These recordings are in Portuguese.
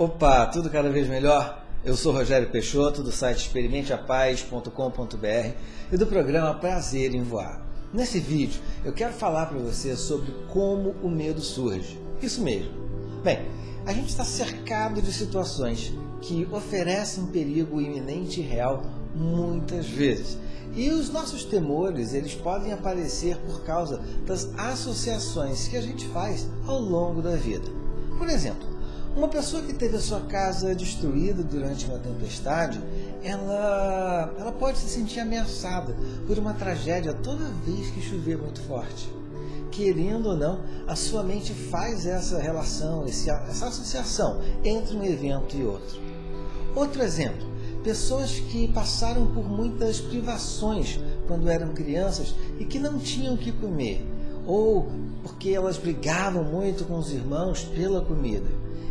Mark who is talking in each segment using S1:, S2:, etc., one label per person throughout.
S1: Opa, tudo cada vez melhor? Eu sou Rogério Peixoto, do site experimenteapaz.com.br e do programa Prazer em Voar. Nesse vídeo, eu quero falar para você sobre como o medo surge. Isso mesmo. Bem, a gente está cercado de situações que oferecem perigo iminente e real muitas vezes. E os nossos temores, eles podem aparecer por causa das associações que a gente faz ao longo da vida. Por exemplo, uma pessoa que teve a sua casa destruída durante uma tempestade, ela, ela pode se sentir ameaçada por uma tragédia toda vez que chover muito forte. Querendo ou não, a sua mente faz essa relação, essa associação entre um evento e outro. Outro exemplo, pessoas que passaram por muitas privações quando eram crianças e que não tinham o que comer, ou porque elas brigavam muito com os irmãos pela comida.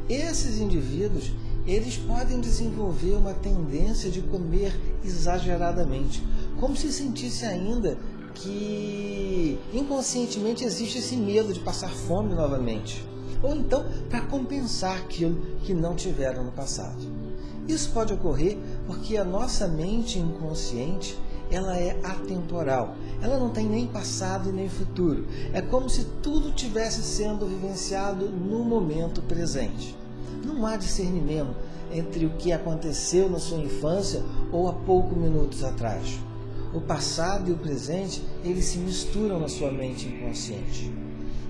S1: Esses indivíduos, eles podem desenvolver uma tendência de comer exageradamente, como se sentisse ainda que inconscientemente existe esse medo de passar fome novamente, ou então para compensar aquilo que não tiveram no passado. Isso pode ocorrer porque a nossa mente inconsciente ela é atemporal. Ela não tem nem passado e nem futuro. É como se tudo tivesse sendo vivenciado no momento presente. Não há discernimento entre o que aconteceu na sua infância ou há poucos minutos atrás. O passado e o presente, eles se misturam na sua mente inconsciente.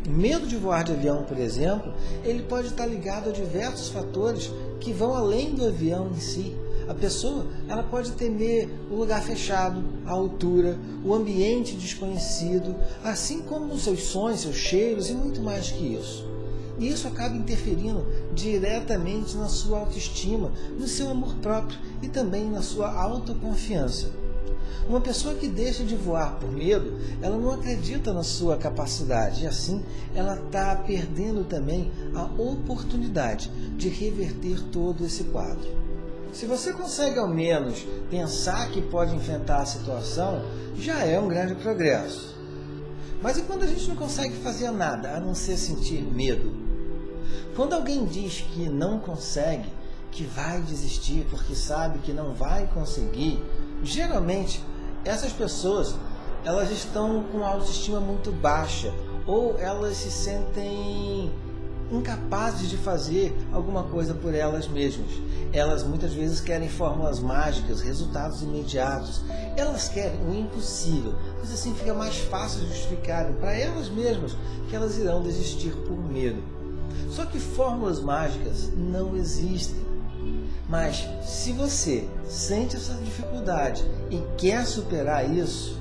S1: O medo de voar de avião, por exemplo, ele pode estar ligado a diversos fatores que vão além do avião em si. A pessoa ela pode temer o lugar fechado, a altura, o ambiente desconhecido, assim como os seus sons, seus cheiros e muito mais que isso. E isso acaba interferindo diretamente na sua autoestima, no seu amor próprio e também na sua autoconfiança. Uma pessoa que deixa de voar por medo, ela não acredita na sua capacidade e assim ela está perdendo também a oportunidade de reverter todo esse quadro. Se você consegue ao menos pensar que pode enfrentar a situação, já é um grande progresso. Mas e quando a gente não consegue fazer nada a não ser sentir medo? Quando alguém diz que não consegue, que vai desistir porque sabe que não vai conseguir, geralmente essas pessoas elas estão com autoestima muito baixa ou elas se sentem incapazes de fazer alguma coisa por elas mesmas. Elas muitas vezes querem fórmulas mágicas, resultados imediatos. Elas querem o impossível, pois assim fica mais fácil justificar para elas mesmas que elas irão desistir por medo. Só que fórmulas mágicas não existem. Mas se você sente essa dificuldade e quer superar isso,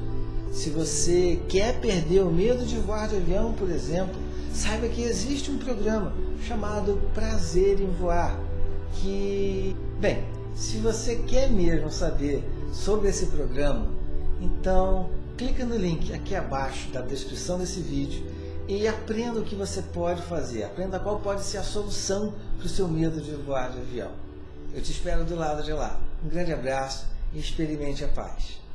S1: se você quer perder o medo de voar de avião, por exemplo, saiba que existe um programa chamado Prazer em Voar, que, bem, se você quer mesmo saber sobre esse programa, então clica no link aqui abaixo da descrição desse vídeo e aprenda o que você pode fazer, aprenda qual pode ser a solução para o seu medo de voar de avião. Eu te espero do lado de lá. Um grande abraço e experimente a paz.